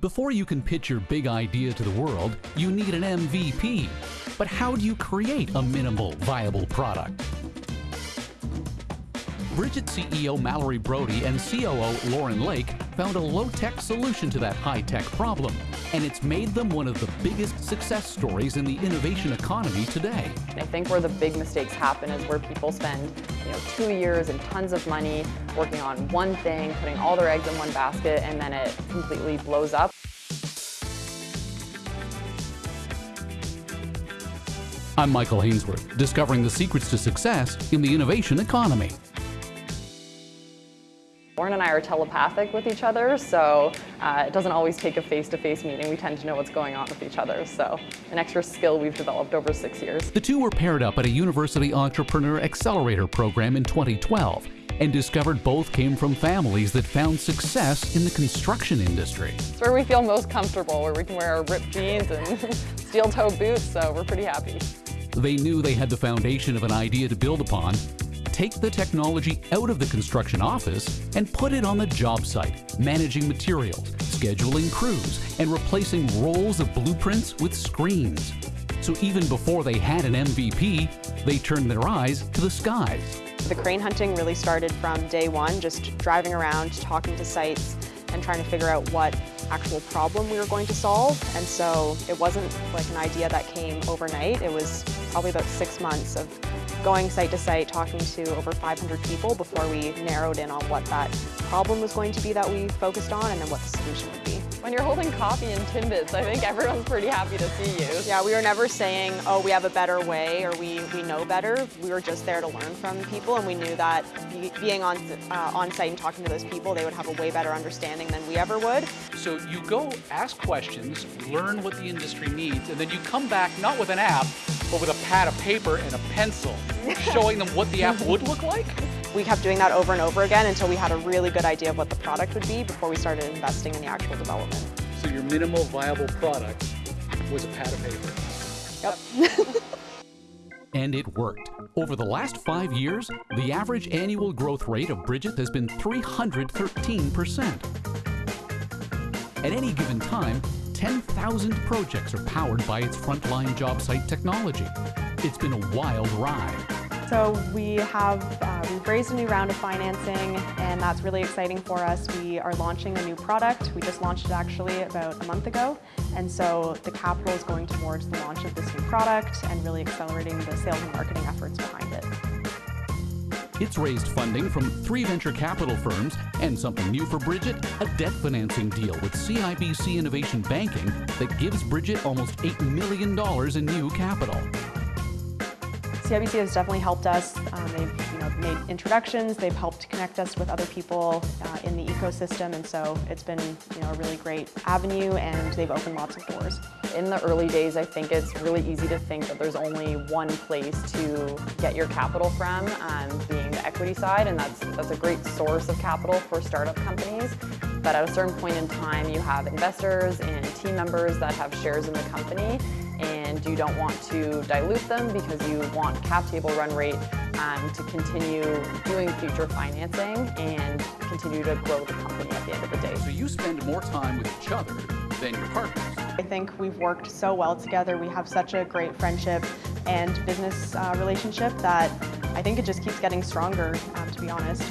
Before you can pitch your big idea to the world, you need an MVP. But how do you create a minimal viable product? Bridgit CEO Mallory Brodie and COO Lauren Lake found a low-tech solution to that high-tech problem, and it's made them one of the biggest success stories in the innovation economy today. I think where the big mistakes happen is where people spend you know, two years and tons of money working on one thing, putting all their eggs in one basket, and then it completely blows up. I'm Michael Hainsworth, discovering the secrets to success in the innovation economy. Lauren and I are telepathic with each other, so uh, it doesn't always take a face-to-face -face meeting. We tend to know what's going on with each other, so an extra skill we've developed over six years. The two were paired up at a University Entrepreneur Accelerator program in 2012 and discovered both came from families that found success in the construction industry. It's where we feel most comfortable, where we can wear our ripped jeans and steel-toe boots, so we're pretty happy. They knew they had the foundation of an idea to build upon, take the technology out of the construction office and put it on the job site, managing materials, scheduling crews, and replacing rolls of blueprints with screens. So even before they had an MVP, they turned their eyes to the skies. The crane hunting really started from day one, just driving around, talking to sites, and trying to figure out what actual problem we were going to solve. And so it wasn't like an idea that came overnight. It was probably about six months of going site to site, talking to over 500 people before we narrowed in on what that problem was going to be that we focused on and then what the solution would be. When you're holding coffee in Timbits, I think everyone's pretty happy to see you. Yeah, we were never saying, oh, we have a better way or we, we know better. We were just there to learn from people and we knew that being on, uh, on site and talking to those people, they would have a way better understanding than we ever would. So you go ask questions, learn what the industry needs, and then you come back not with an app, but with a pad of paper and a pencil, showing them what the app would look like? We kept doing that over and over again until we had a really good idea of what the product would be before we started investing in the actual development. So your minimal viable product was a pad of paper? Yep. and it worked. Over the last five years, the average annual growth rate of Bridgit has been 313%. At any given time, 10,000 projects are powered by its frontline job site technology. It's been a wild ride. So we have uh, raised a new round of financing and that's really exciting for us. We are launching a new product. We just launched it actually about a month ago. And so the capital is going towards the launch of this new product and really accelerating the sales and marketing efforts behind it. It's raised funding from three venture capital firms and something new for Bridgit, a debt financing deal with CIBC Innovation Banking that gives Bridgit almost $8 million in new capital. CIBC has definitely helped us. Um, they've you know, made introductions, they've helped connect us with other people uh, in the ecosystem, and so it's been you know, a really great avenue, and they've opened lots of doors. In the early days, I think it's really easy to think that there's only one place to get your capital from, um, being the equity side, and that's, that's a great source of capital for startup companies. But at a certain point in time, you have investors and team members that have shares in the company, and you don't want to dilute them because you want cap table run rate um, to continue doing future financing and continue to grow the company at the end of the day. So you spend more time with each other than your partners. I think we've worked so well together. We have such a great friendship and business uh, relationship that I think it just keeps getting stronger, um, to be honest.